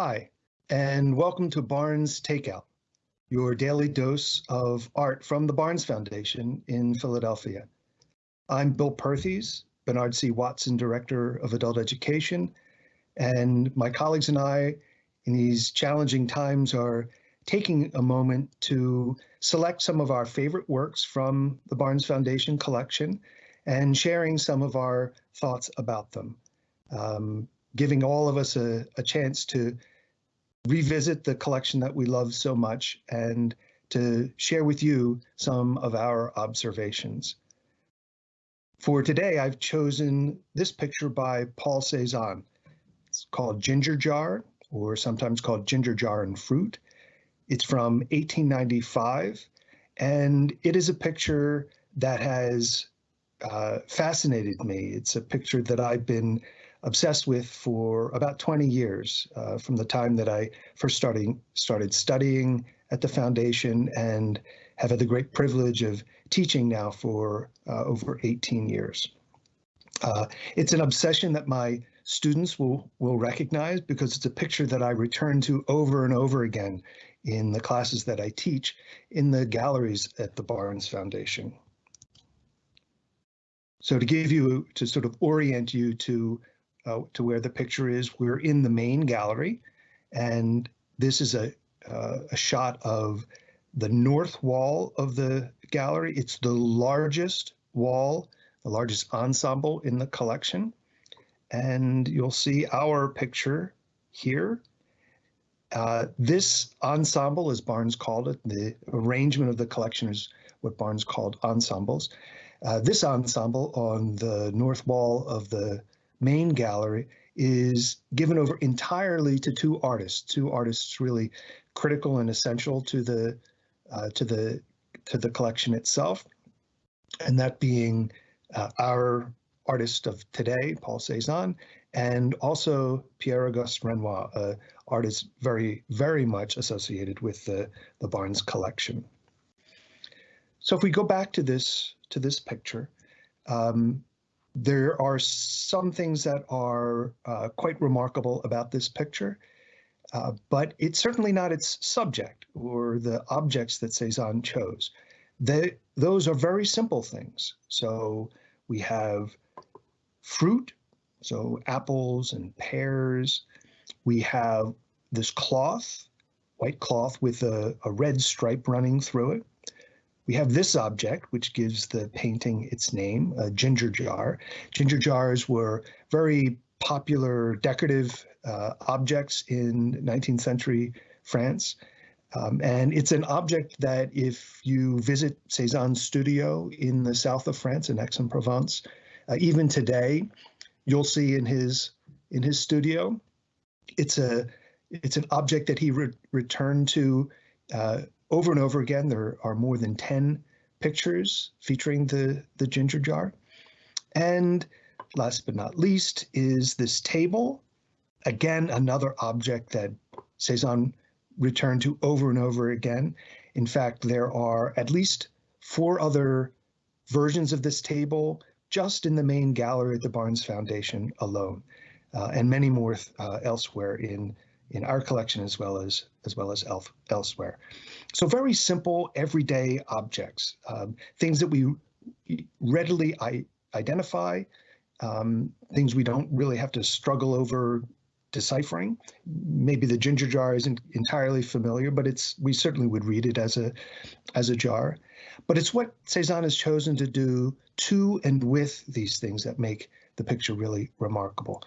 Hi, and welcome to Barnes Takeout, your daily dose of art from the Barnes Foundation in Philadelphia. I'm Bill Perthes, Bernard C. Watson Director of Adult Education, and my colleagues and I in these challenging times are taking a moment to select some of our favorite works from the Barnes Foundation collection and sharing some of our thoughts about them. Um, giving all of us a, a chance to revisit the collection that we love so much and to share with you some of our observations. For today, I've chosen this picture by Paul Cezanne. It's called Ginger Jar, or sometimes called Ginger Jar and Fruit. It's from 1895, and it is a picture that has uh, fascinated me. It's a picture that I've been obsessed with for about 20 years, uh, from the time that I first starting, started studying at the foundation and have had the great privilege of teaching now for uh, over 18 years. Uh, it's an obsession that my students will, will recognize because it's a picture that I return to over and over again in the classes that I teach in the galleries at the Barnes Foundation. So to give you, to sort of orient you to uh, to where the picture is. We're in the main gallery, and this is a, uh, a shot of the north wall of the gallery. It's the largest wall, the largest ensemble in the collection. And you'll see our picture here. Uh, this ensemble, as Barnes called it, the arrangement of the collection is what Barnes called ensembles. Uh, this ensemble on the north wall of the main gallery is given over entirely to two artists, two artists really critical and essential to the uh, to the to the collection itself, and that being uh, our artist of today, Paul Cezanne, and also Pierre Auguste Renoir, an artist very very much associated with the the Barnes collection. So if we go back to this to this picture, um, there are some things that are uh, quite remarkable about this picture, uh, but it's certainly not its subject or the objects that Cezanne chose. They, those are very simple things. So we have fruit, so apples and pears. We have this cloth, white cloth with a, a red stripe running through it. We have this object, which gives the painting its name, a ginger jar. Ginger jars were very popular decorative uh, objects in 19th century France. Um, and it's an object that if you visit Cezanne's studio in the south of France, in Aix-en-Provence, uh, even today, you'll see in his in his studio, it's a it's an object that he re returned to uh, over and over again. There are more than 10 pictures featuring the, the ginger jar. And last but not least is this table. Again, another object that Cezanne returned to over and over again. In fact, there are at least four other versions of this table just in the main gallery at the Barnes Foundation alone, uh, and many more uh, elsewhere in in our collection as well as as well as elf, elsewhere. So very simple, everyday objects, um, things that we readily identify, um, things we don't really have to struggle over deciphering. Maybe the ginger jar isn't entirely familiar, but it's we certainly would read it as a as a jar. But it's what Cezanne has chosen to do to and with these things that make the picture really remarkable.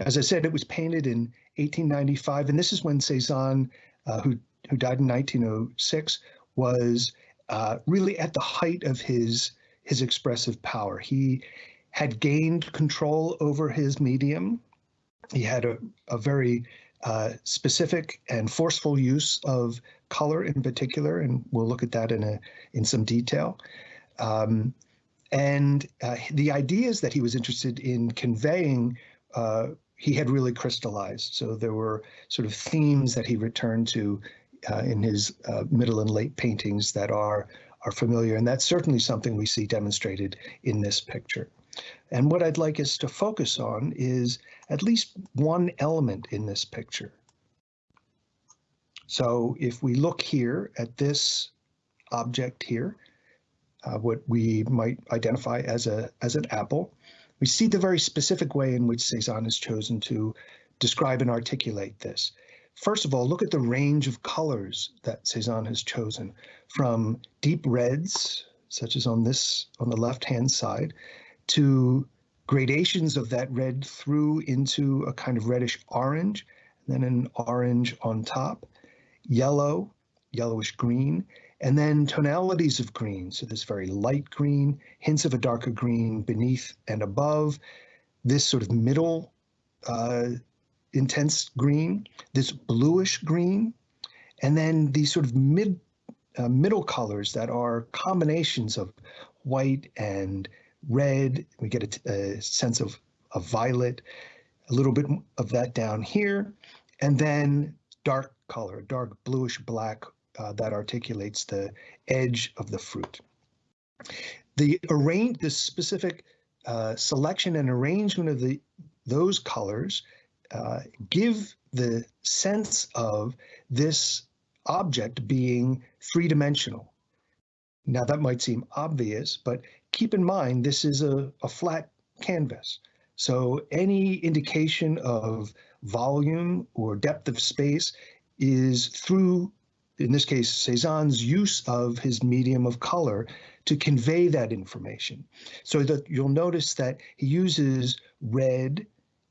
As I said, it was painted in 1895, and this is when Cezanne, uh, who who died in 1906, was uh, really at the height of his his expressive power. He had gained control over his medium. He had a, a very uh, specific and forceful use of color in particular, and we'll look at that in a in some detail. Um, and uh, the ideas that he was interested in conveying uh, he had really crystallized. So there were sort of themes that he returned to uh, in his uh, middle and late paintings that are are familiar, and that's certainly something we see demonstrated in this picture. And what I'd like us to focus on is at least one element in this picture. So if we look here at this object here, uh, what we might identify as a as an apple, we see the very specific way in which Cezanne has chosen to describe and articulate this. First of all, look at the range of colors that Cezanne has chosen from deep reds, such as on this on the left-hand side, to gradations of that red through into a kind of reddish orange, and then an orange on top, yellow, yellowish green, and then tonalities of green. So this very light green, hints of a darker green beneath and above, this sort of middle uh, intense green, this bluish green, and then these sort of mid uh, middle colors that are combinations of white and red. We get a, a sense of, a violet, a little bit of that down here, and then dark color, dark bluish black uh, that articulates the edge of the fruit. The arrange, the specific uh, selection and arrangement of the those colors uh, give the sense of this object being three-dimensional. Now that might seem obvious, but keep in mind this is a, a flat canvas. So any indication of volume or depth of space is through, in this case, Cezanne's use of his medium of color to convey that information. So that you'll notice that he uses red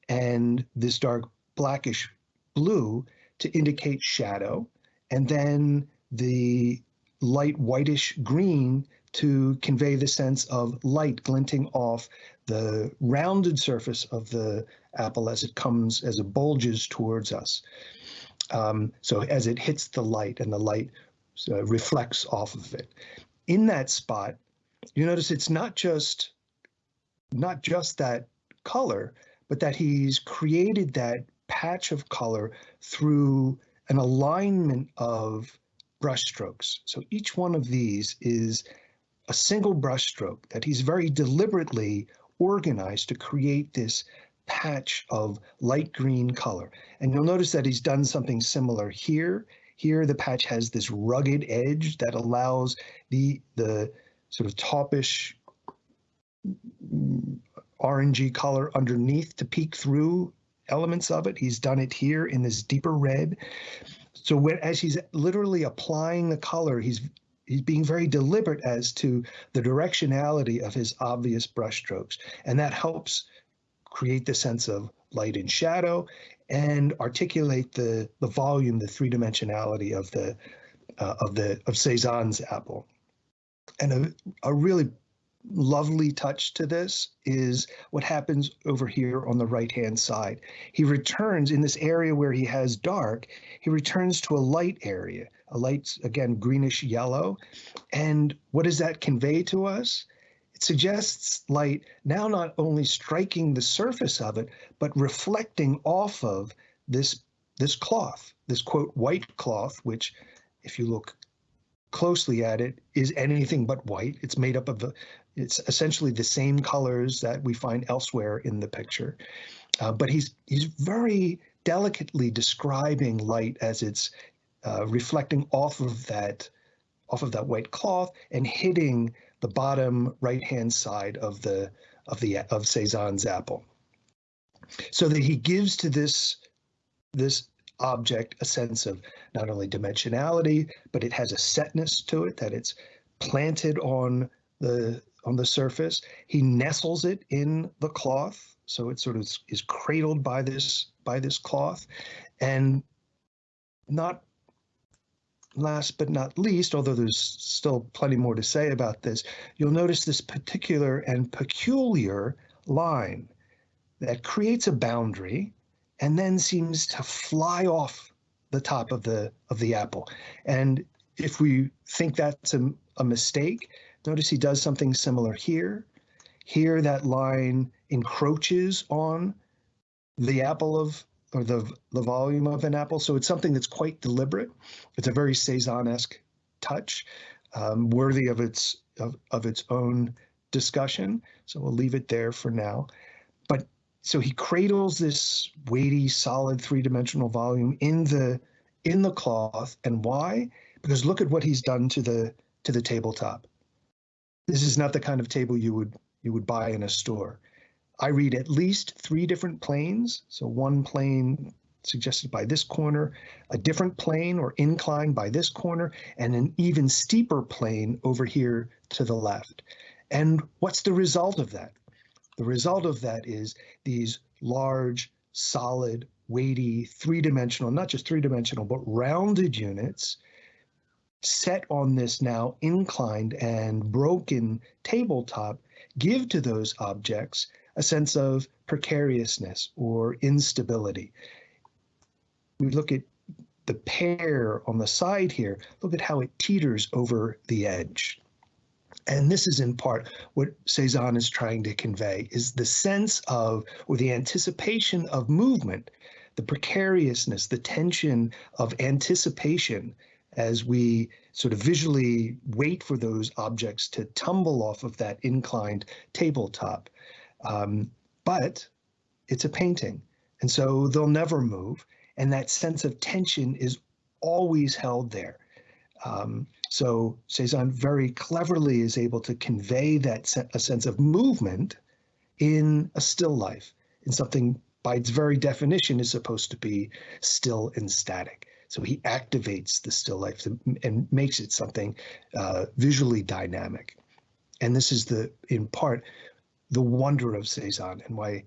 and this dark blackish blue to indicate shadow, and then the light whitish green to convey the sense of light glinting off the rounded surface of the apple as it comes, as it bulges towards us. Um, so as it hits the light and the light uh, reflects off of it. In that spot, you notice it's not just not just that color, but that he's created that patch of color through an alignment of brushstrokes. So each one of these is a single brushstroke that he's very deliberately organized to create this patch of light green color. And you'll notice that he's done something similar here. Here, the patch has this rugged edge that allows the, the sort of taupish orangey color underneath to peek through elements of it. He's done it here in this deeper red. So when, as he's literally applying the color, he's he's being very deliberate as to the directionality of his obvious brushstrokes, and that helps create the sense of light and shadow and articulate the the volume, the three dimensionality of the uh, of the of Cezanne's apple. And a, a really lovely touch to this is what happens over here on the right hand side. He returns in this area where he has dark, he returns to a light area, a light, again, greenish yellow. And what does that convey to us? It suggests light now not only striking the surface of it, but reflecting off of this, this cloth, this quote, white cloth, which if you look closely at it is anything but white. It's made up of the, it's essentially the same colors that we find elsewhere in the picture. Uh, but he's he's very delicately describing light as it's uh, reflecting off of that off of that white cloth and hitting the bottom right hand side of the of the of Cezanne's apple. So that he gives to this this object a sense of not only dimensionality, but it has a setness to it, that it's planted on the on the surface. He nestles it in the cloth, so it sort of is cradled by this by this cloth, and not last but not least, although there's still plenty more to say about this, you'll notice this particular and peculiar line that creates a boundary and then seems to fly off the top of the of the apple. And if we think that's a, a mistake, notice he does something similar here. Here that line encroaches on the apple of or the the volume of an apple. So it's something that's quite deliberate. It's a very Cezanne-esque touch, um, worthy of its of, of its own discussion. So we'll leave it there for now. But so he cradles this weighty, solid three-dimensional volume in the in the cloth. And why? Because look at what he's done to the to the tabletop. This is not the kind of table you would you would buy in a store. I read at least three different planes. So one plane suggested by this corner, a different plane or incline by this corner, and an even steeper plane over here to the left. And what's the result of that? The result of that is these large, solid, weighty, three-dimensional, not just three-dimensional, but rounded units set on this now inclined and broken tabletop give to those objects a sense of precariousness or instability. We look at the pear on the side here, look at how it teeters over the edge. And this is in part what Cezanne is trying to convey is the sense of or the anticipation of movement, the precariousness, the tension of anticipation as we sort of visually wait for those objects to tumble off of that inclined tabletop. Um, but it's a painting, and so they'll never move, and that sense of tension is always held there. Um, so Cezanne very cleverly is able to convey that se a sense of movement in a still life, in something by its very definition is supposed to be still and static. So he activates the still life and makes it something uh, visually dynamic. And this is the, in part, the wonder of Cezanne and why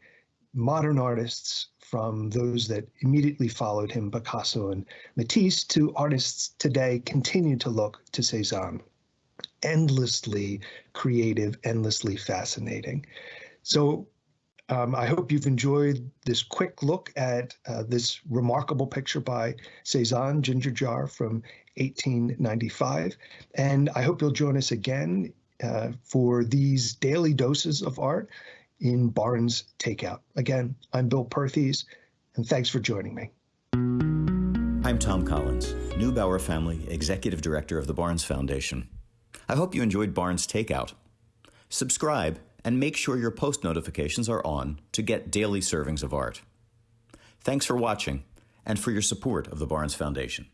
modern artists from those that immediately followed him, Picasso and Matisse, to artists today continue to look to Cezanne. Endlessly creative, endlessly fascinating. So um, I hope you've enjoyed this quick look at uh, this remarkable picture by Cezanne, Ginger Jar from 1895. And I hope you'll join us again uh, for these daily doses of art in Barnes Takeout. Again, I'm Bill Perthes, and thanks for joining me. I'm Thom Collins, Neubauer Family Executive Director of the Barnes Foundation. I hope you enjoyed Barnes Takeout. Subscribe and make sure your post notifications are on to get daily servings of art. Thanks for watching and for your support of the Barnes Foundation.